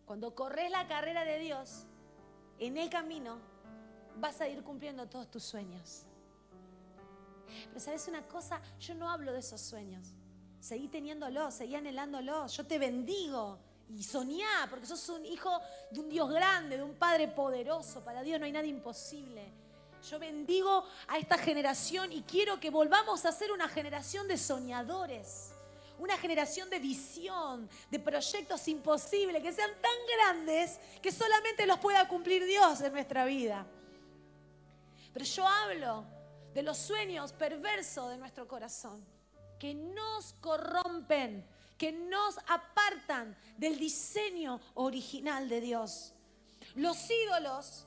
Cuando corres la carrera de Dios, en el camino vas a ir cumpliendo todos tus sueños. Pero sabes una cosa, yo no hablo de esos sueños. Seguí teniéndolo, seguí anhelándolo. Yo te bendigo y soñá, porque sos un hijo de un Dios grande, de un Padre poderoso. Para Dios no hay nada imposible. Yo bendigo a esta generación y quiero que volvamos a ser una generación de soñadores. Una generación de visión, de proyectos imposibles, que sean tan grandes que solamente los pueda cumplir Dios en nuestra vida. Pero yo hablo de los sueños perversos de nuestro corazón, que nos corrompen, que nos apartan del diseño original de Dios. Los ídolos,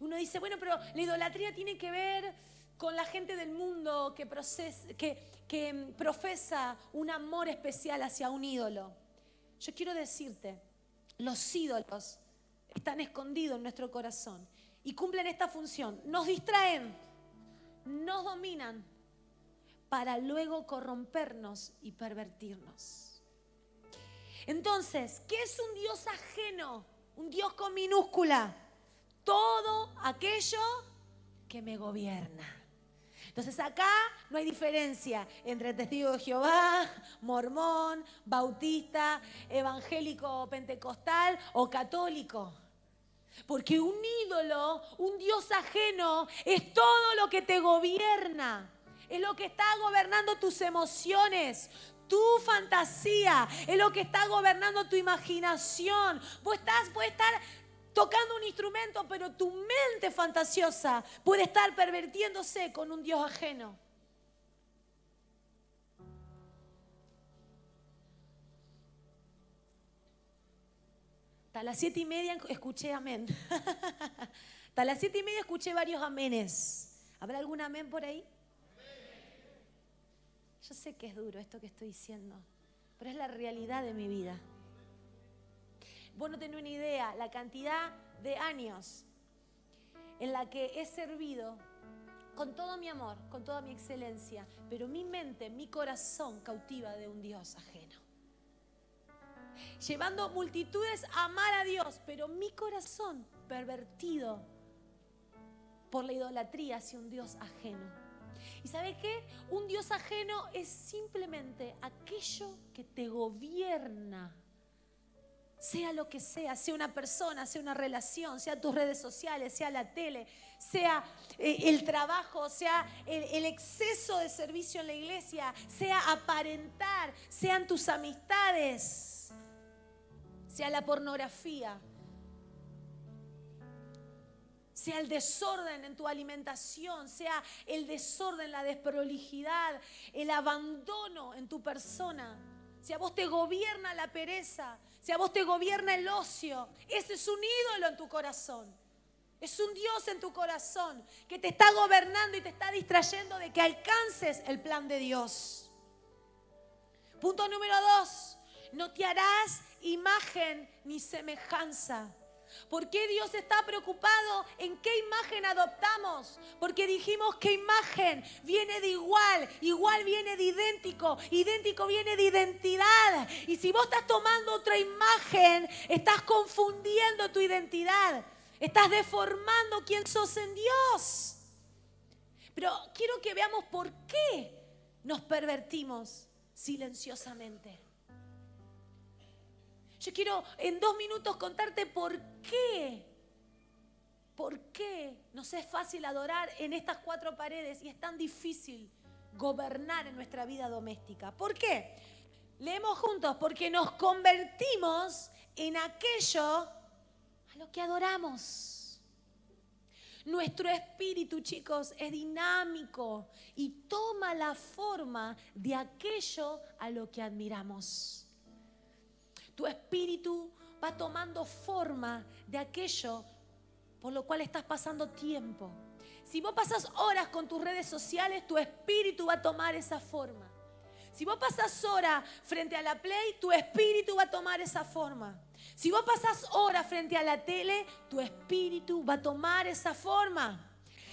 uno dice, bueno, pero la idolatría tiene que ver con la gente del mundo que, que, que profesa un amor especial hacia un ídolo. Yo quiero decirte, los ídolos están escondidos en nuestro corazón y cumplen esta función. Nos distraen, nos dominan para luego corrompernos y pervertirnos. Entonces, ¿qué es un Dios ajeno? Un Dios con minúscula. Todo aquello que me gobierna. Entonces acá no hay diferencia entre testigo de Jehová, mormón, bautista, evangélico pentecostal o católico. Porque un ídolo, un Dios ajeno, es todo lo que te gobierna. Es lo que está gobernando tus emociones, tu fantasía, es lo que está gobernando tu imaginación. Vos estás, puedes estar tocando un instrumento, pero tu mente fantasiosa puede estar pervertiéndose con un Dios ajeno. Hasta las siete y media escuché amén. Hasta las siete y media escuché varios amenes. ¿Habrá algún amén por ahí? Yo sé que es duro esto que estoy diciendo, pero es la realidad de mi vida. Vos no tenés una idea la cantidad de años en la que he servido con todo mi amor, con toda mi excelencia, pero mi mente, mi corazón cautiva de un Dios ajeno. Llevando multitudes a amar a Dios, pero mi corazón pervertido por la idolatría hacia un Dios ajeno. ¿Y sabe qué? Un Dios ajeno es simplemente aquello que te gobierna sea lo que sea, sea una persona, sea una relación, sea tus redes sociales, sea la tele, sea eh, el trabajo, sea el, exceso de servicio en la iglesia, sea aparentar, sean tus amistades, sea la pornografía, sea el desorden en tu alimentación, sea el desorden, la desprolijidad, el abandono en tu persona. Si a vos te gobierna la pereza, si a vos te gobierna el ocio, ese es un ídolo en tu corazón. Es un Dios en tu corazón que te está gobernando y te está distrayendo de que alcances el plan de Dios. Punto número dos, no te harás imagen ni semejanza ¿Por qué Dios está preocupado en qué imagen adoptamos? Porque dijimos que imagen viene de igual, igual viene de idéntico, idéntico viene de identidad. Y si vos estás tomando otra imagen, estás confundiendo tu identidad, estás deformando quién sos en Dios. Pero quiero que veamos por qué nos pervertimos silenciosamente. Yo quiero en dos minutos contarte por qué. ¿Por qué nos es fácil adorar en estas cuatro paredes y es tan difícil gobernar en nuestra vida doméstica? ¿Por qué? Leemos juntos, porque nos convertimos en aquello a lo que adoramos. Nuestro espíritu, chicos, es dinámico y toma la forma de aquello a lo que admiramos tu espíritu va tomando forma de aquello por lo cual estás pasando tiempo. Si vos pasas horas con tus redes sociales, tu espíritu va a tomar esa forma. Si vos pasas horas frente a la play, tu espíritu va a tomar esa forma. Si vos pasas horas frente a la tele, tu espíritu va a tomar esa forma.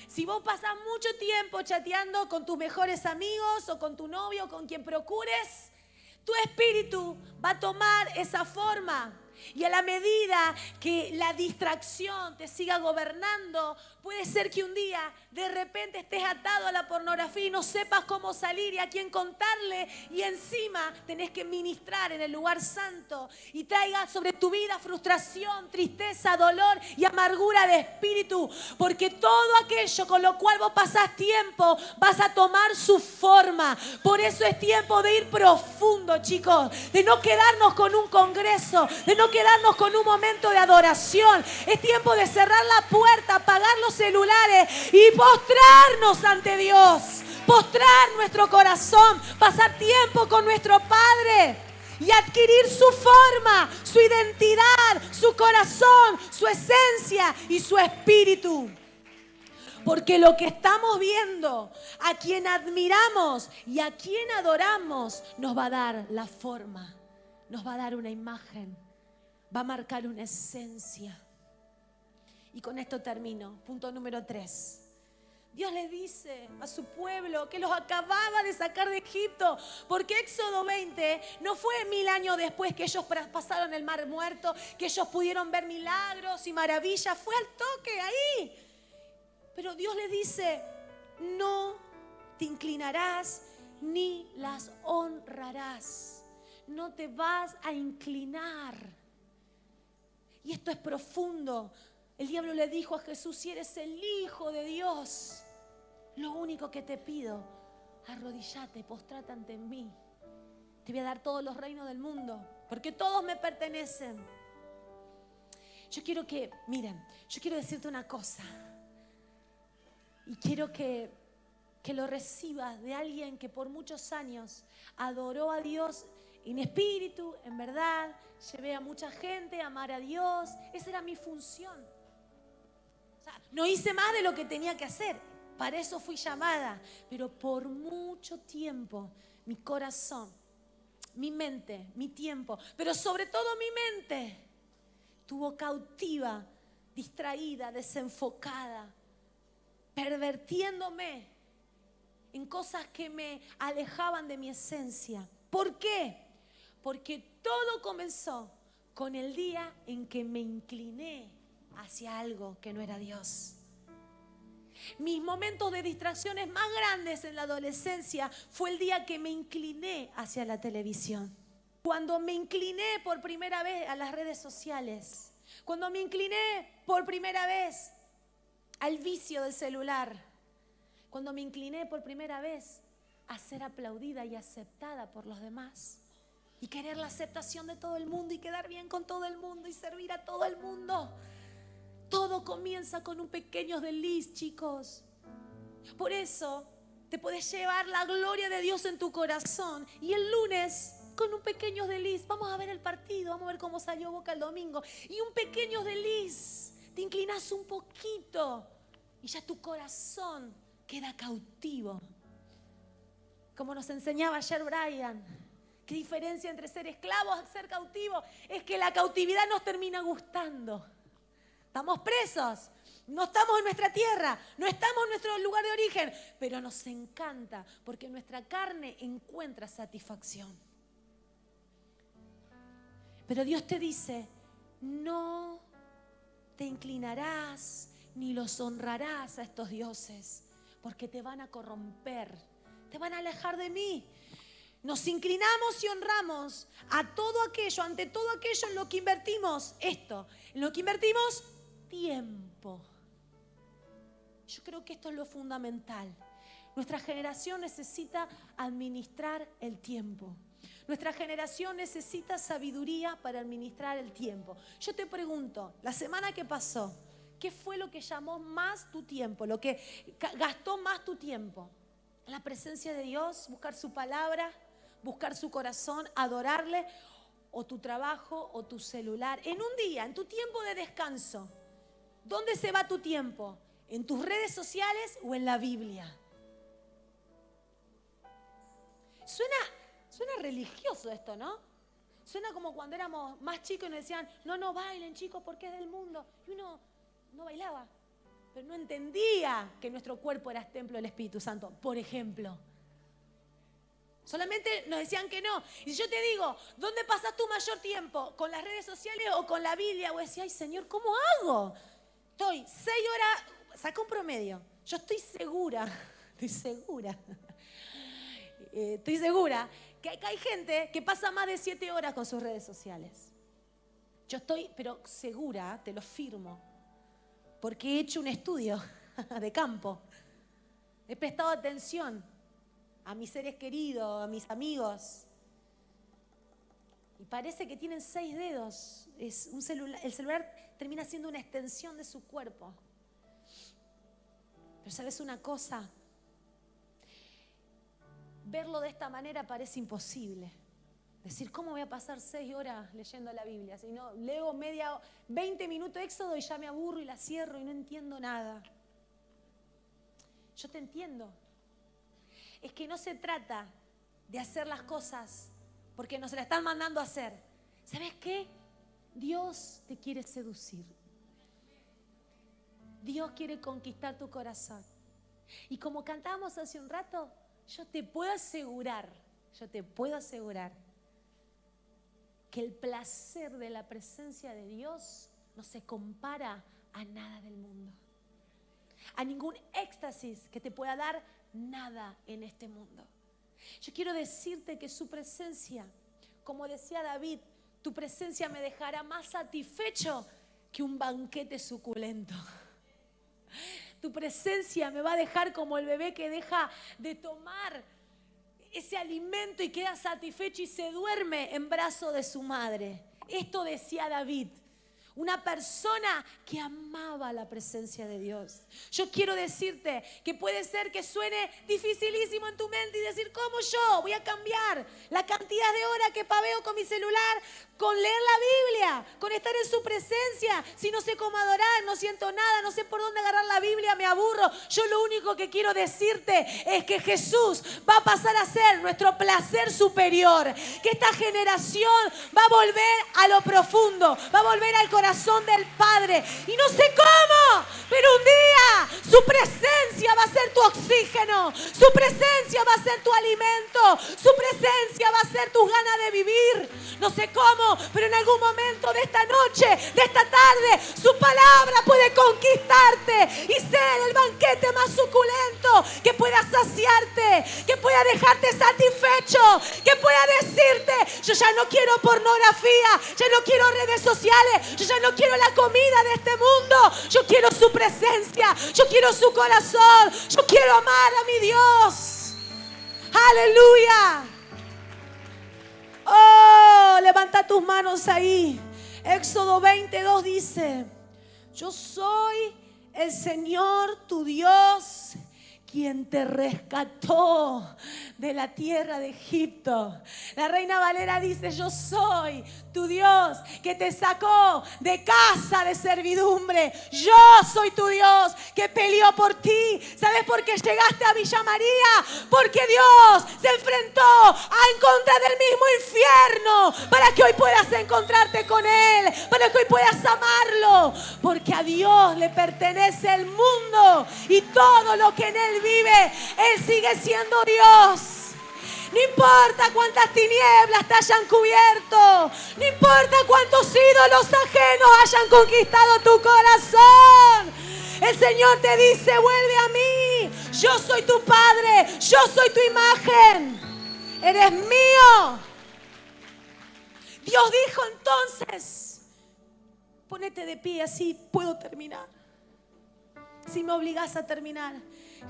Si vos pasas mucho tiempo chateando con tus mejores amigos o con tu novio o con quien procures, tu espíritu va a tomar esa forma. Y a la medida que la distracción te siga gobernando, puede ser que un día de repente estés atado a la pornografía y no sepas cómo salir y a quién contarle y encima tenés que ministrar en el lugar santo y traiga sobre tu vida frustración, tristeza, dolor y amargura de espíritu, porque todo aquello con lo cual vos pasás tiempo vas a tomar su forma. Por eso es tiempo de ir profundo, chicos, de no quedarnos con un congreso, de no quedarnos con un momento de adoración. Es tiempo de cerrar la puerta, apagar los celulares y postrarnos ante Dios, postrar nuestro corazón, pasar tiempo con nuestro Padre y adquirir su forma, su identidad, su corazón, su esencia y su espíritu. Porque lo que estamos viendo, a quien admiramos y a quien adoramos, nos va a dar la forma, nos va a dar una imagen, va a marcar una esencia. Y con esto termino. Punto número tres. Dios le dice a su pueblo que los acababa de sacar de Egipto, porque Éxodo 20 no fue mil años después que ellos pasaron el mar muerto, que ellos pudieron ver milagros y maravillas, fue al toque ahí. Pero Dios le dice, no te inclinarás ni las honrarás. No te vas a inclinar. Y esto es profundo. El diablo le dijo a Jesús, si eres el Hijo de Dios, lo único que te pido, arrodillate, postrate ante mí. Te voy a dar todos los reinos del mundo, porque todos me pertenecen. Yo quiero que, miren, yo quiero decirte una cosa. Y quiero que, que lo recibas de alguien que por muchos años adoró a Dios en espíritu, en verdad, llevé a mucha gente a amar a Dios. Esa era mi función. no hice más de lo que tenía que hacer. Para eso fui llamada. Pero por mucho tiempo mi corazón, mi mente, mi tiempo, pero sobre todo mi mente, tuvo cautiva, distraída, desenfocada, pervertiéndome en cosas que me alejaban de mi esencia. ¿Por qué? Porque todo comenzó con el día en que me incliné hacia algo que no era Dios. Mis momentos de distracciones más grandes en la adolescencia fue el día que me incliné hacia la televisión. Cuando me incliné por primera vez a las redes sociales. Cuando me incliné por primera vez al vicio del celular. Cuando me incliné por primera vez a ser aplaudida y aceptada por los demás y querer la aceptación de todo el mundo y quedar bien con todo el mundo y servir a todo el mundo. Todo comienza con un pequeño desliz, chicos. Por eso te puedes llevar la gloria de Dios en tu corazón y el lunes con un pequeño desliz, vamos a ver el partido, vamos a ver cómo salió Boca el domingo y un pequeño desliz, te inclinas un poquito y ya tu corazón queda cautivo. Como nos enseñaba ayer Brian, ¿Qué diferencia entre ser esclavos y ser cautivos? Es que la cautividad nos termina gustando. Estamos presos, no estamos en nuestra tierra, no estamos en nuestro lugar de origen, pero nos encanta porque nuestra carne encuentra satisfacción. Pero Dios te dice, no te inclinarás ni los honrarás a estos dioses, porque te van a corromper, te van a alejar de mí. Nos inclinamos y honramos a todo aquello, ante todo aquello en lo que invertimos esto, en lo que invertimos tiempo. Yo creo que esto es lo fundamental. Nuestra generación necesita administrar el tiempo. Nuestra generación necesita sabiduría para administrar el tiempo. Yo te pregunto, la semana que pasó, ¿qué fue lo que llamó más tu tiempo? Lo que gastó más tu tiempo. La presencia de Dios, buscar su palabra, buscar su corazón, adorarle, o tu trabajo o tu celular. En un día, en tu tiempo de descanso, ¿dónde se va tu tiempo? ¿En tus redes sociales o en la Biblia? Suena, suena religioso esto, ¿no? Suena como cuando éramos más chicos y nos decían, no, no bailen chicos porque es del mundo. Y uno no bailaba, pero no entendía que nuestro cuerpo era templo del Espíritu Santo, por ejemplo. Solamente nos decían que no. Y yo te digo, ¿dónde pasas tu mayor tiempo? ¿Con las redes sociales o con la Biblia? O decía, ay Señor, ¿cómo hago? Estoy seis horas, saca un promedio. Yo estoy segura, estoy segura, eh, estoy segura que hay gente que pasa más de siete horas con sus redes sociales. Yo estoy, pero segura, te lo firmo, porque he hecho un estudio de campo. He prestado atención a mis seres queridos, a mis amigos. Y parece que tienen seis dedos. Es un el celular termina siendo una extensión de su cuerpo. Pero sabes una cosa, verlo de esta manera parece imposible. Decir, ¿cómo voy a pasar seis horas leyendo la Biblia? Si no, leo media, 20 minutos de éxodo y ya me aburro y la cierro y no entiendo nada. Yo te entiendo, es que no se trata de hacer las cosas porque nos la están mandando a hacer. ¿Sabes qué? Dios te quiere seducir. Dios quiere conquistar tu corazón. Y como cantábamos hace un rato, yo te puedo asegurar, yo te puedo asegurar que el placer de la presencia de Dios no se compara a nada del mundo. A ningún éxtasis que te pueda dar nada en este mundo. Yo quiero decirte que su presencia, como decía David, tu presencia me dejará más satisfecho que un banquete suculento. Tu presencia me va a dejar como el bebé que deja de tomar ese alimento y queda satisfecho y se duerme en brazo de su madre. Esto decía David. Una persona que amaba la presencia de Dios. Yo quiero decirte que puede ser que suene dificilísimo en tu mente y decir, ¿cómo yo voy a cambiar la cantidad de horas que paveo con mi celular con leer la Biblia, con estar en su presencia. Si no sé cómo adorar, no siento nada, no sé por dónde agarrar la Biblia, me aburro. Yo lo único que quiero decirte es que Jesús va a pasar a ser nuestro placer superior. Que esta generación va a volver a lo profundo, va a volver al corazón del Padre. Y no sé cómo, pero un día su presencia va a ser tu oxígeno, su presencia va a ser tu alimento, su presencia va a ser tus ganas de vivir. No sé cómo pero en algún momento de esta noche, de esta tarde, su palabra puede conquistarte y ser el banquete más suculento que pueda saciarte, que pueda dejarte satisfecho, que pueda decirte, yo ya no quiero pornografía, ya no quiero redes sociales, yo ya no quiero la comida de este mundo, yo quiero su presencia, yo quiero su corazón, yo quiero amar a mi Dios. Aleluya. Oh, levanta tus manos ahí. Éxodo 22 dice, yo soy el Señor tu Dios quien te rescató de la tierra de Egipto. La reina Valera dice, yo soy tu Dios que te sacó de casa de servidumbre. Yo soy tu Dios que peleó por ti. ¿Sabes por qué llegaste a Villa María? Porque Dios se enfrentó a encontrar del mismo infierno para que hoy puedas encontrarte con Él, para que hoy puedas amarlo. Porque a Dios le pertenece el mundo y todo lo que en Él vive, Él sigue siendo Dios. No importa cuántas tinieblas te hayan cubierto. No importa cuántos ídolos ajenos hayan conquistado tu corazón. El Señor te dice, vuelve a mí. Yo soy tu Padre. Yo soy tu imagen. Eres mío. Dios dijo entonces, ponete de pie así puedo terminar. Si me obligas a terminar.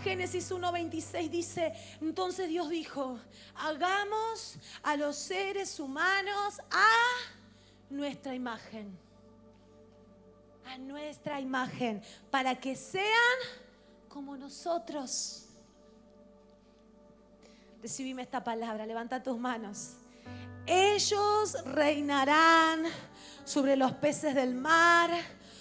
Génesis 1.26 dice, entonces Dios dijo, hagamos a los seres humanos a nuestra imagen. A nuestra imagen, para que sean como nosotros. Recibime esta palabra, levanta tus manos. Ellos reinarán sobre los peces del mar,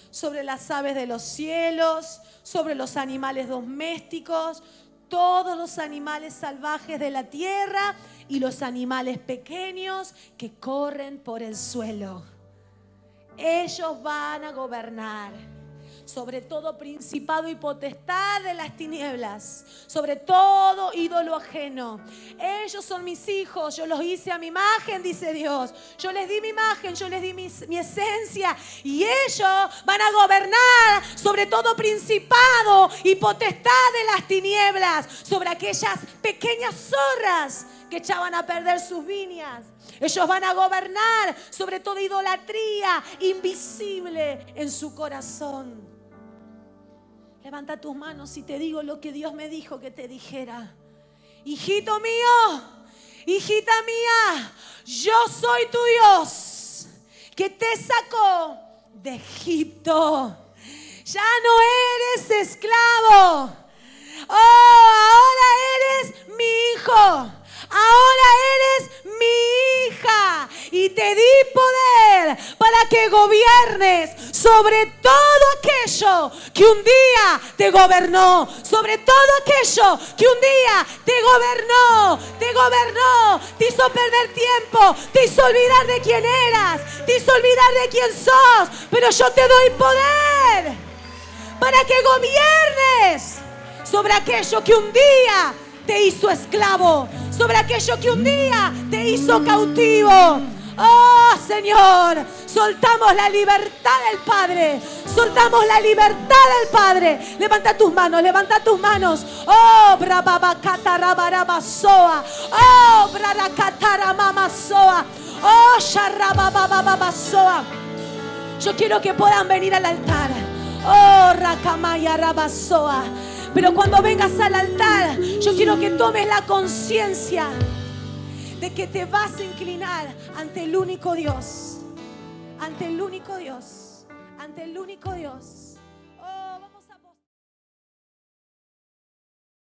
sobre las aves de los cielos, sobre los animales domésticos, todos los animales salvajes de la tierra y los animales pequeños que corren por el suelo. Ellos van a gobernar sobre todo principado y potestad de las tinieblas, sobre todo ídolo ajeno. Ellos son mis hijos, yo los hice a mi imagen, dice Dios. Yo les di mi imagen, yo les di mi, esencia y ellos van a gobernar sobre todo principado y potestad de las tinieblas, sobre aquellas pequeñas zorras que echaban a perder sus viñas. Ellos van a gobernar sobre toda idolatría invisible en su corazón. Levanta tus manos y te digo lo que Dios me dijo que te dijera. Hijito mío, hijita mía, yo soy tu Dios que te sacó de Egipto. Ya no eres esclavo. Oh, ahora eres mi hijo. Ahora eres mi hija y te di poder para que gobiernes sobre todo aquello que un día te gobernó, sobre todo aquello que un día te gobernó, te gobernó, te hizo perder tiempo, te hizo olvidar de quién eras, te hizo olvidar de quién sos, pero yo te doy poder para que gobiernes sobre aquello que un día te hizo esclavo, sobre aquello que un día te hizo cautivo. Oh Señor, soltamos la libertad del Padre. Soltamos la libertad del Padre. Levanta tus manos, levanta tus manos. Oh, brababacatarabaraba-soa. Oh, braracataramamasoa. Oh, sharrababababasoa. Yo quiero que puedan venir al altar. Oh, rakamaya rabasoa. Pero cuando vengas al altar, yo quiero que tomes la conciencia de que te vas a inclinar ante el único Dios. Ante el único Dios. Ante el único Dios.